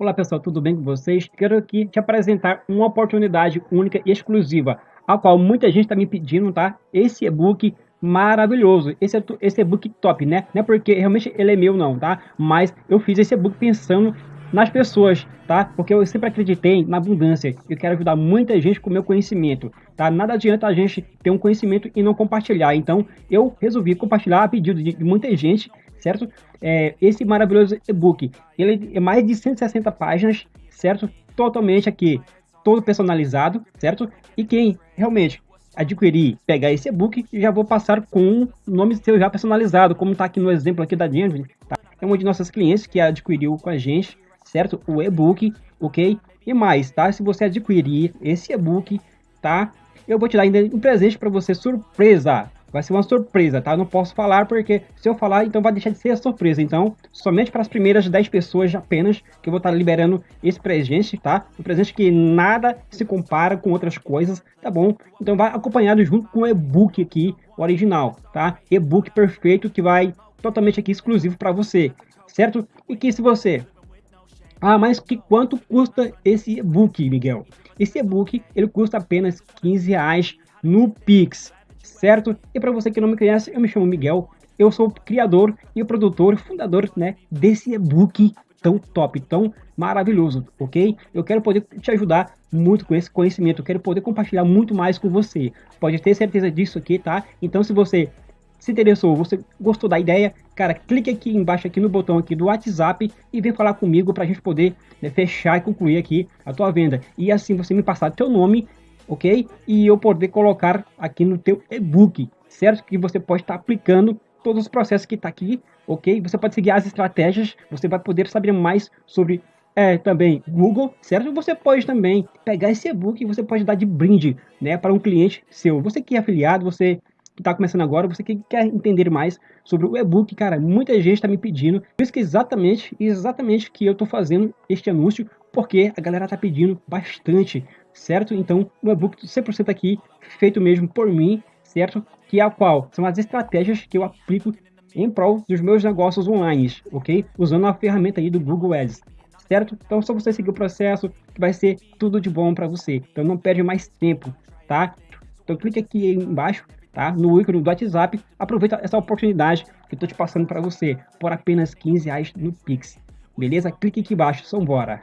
Olá pessoal, tudo bem com vocês? Quero aqui te apresentar uma oportunidade única e exclusiva, a qual muita gente está me pedindo, tá? Esse e-book maravilhoso, esse, é esse e-book top, né? Não é porque realmente ele é meu não, tá? Mas eu fiz esse e-book pensando nas pessoas, tá? Porque eu sempre acreditei na abundância. Eu quero ajudar muita gente com o meu conhecimento, tá? Nada adianta a gente ter um conhecimento e não compartilhar. Então, eu resolvi compartilhar a pedido de muita gente certo? É, esse maravilhoso e-book, ele é mais de 160 páginas, certo? Totalmente aqui, todo personalizado, certo? E quem realmente adquirir, pegar esse e-book, já vou passar com o nome seu já personalizado, como está aqui no exemplo aqui da Jenny, tá? É uma de nossas clientes que adquiriu com a gente, certo? O e-book, ok? E mais, tá? Se você adquirir esse e-book, tá? Eu vou te dar ainda um presente para você, surpresa, vai ser uma surpresa, tá? Eu não posso falar porque se eu falar, então vai deixar de ser surpresa. Então, somente para as primeiras 10 pessoas apenas que eu vou estar liberando esse presente, tá? Um presente que nada se compara com outras coisas, tá bom? Então vai acompanhado junto com o e-book aqui, original, tá? E-book perfeito que vai totalmente aqui exclusivo para você, certo? E que se você ah, mas que quanto custa esse e-book, Miguel? Esse e-book ele custa apenas 15 reais no Pix certo? E para você que não me conhece, eu me chamo Miguel, eu sou o criador e o produtor, fundador, né, desse e-book tão top, tão maravilhoso, ok? Eu quero poder te ajudar muito com esse conhecimento, eu quero poder compartilhar muito mais com você. Pode ter certeza disso aqui, tá? Então se você se interessou, você gostou da ideia, cara, clique aqui embaixo aqui no botão aqui do WhatsApp e vem falar comigo para a gente poder né, fechar e concluir aqui a tua venda. E assim você me passar teu nome ok? E eu poder colocar aqui no teu e-book, certo? Que você pode estar aplicando todos os processos que está aqui, ok? Você pode seguir as estratégias, você vai poder saber mais sobre é, também Google, certo? Você pode também pegar esse e-book e você pode dar de brinde, né, para um cliente seu. Você que é afiliado, você está começando agora, você que quer entender mais sobre o e-book, cara, muita gente está me pedindo. Por isso que exatamente, exatamente que eu estou fazendo este anúncio, porque a galera está pedindo bastante certo? Então, um e-book 100% aqui, feito mesmo por mim, certo? Que é a qual são as estratégias que eu aplico em prol dos meus negócios online, ok? Usando a ferramenta aí do Google Ads, certo? Então, só você seguir o processo que vai ser tudo de bom para você. Então, não perde mais tempo, tá? Então, clique aqui embaixo, tá? No ícone do WhatsApp, aproveita essa oportunidade que eu tô te passando para você por apenas 15 reais no Pix. Beleza? Clique aqui embaixo, são bora!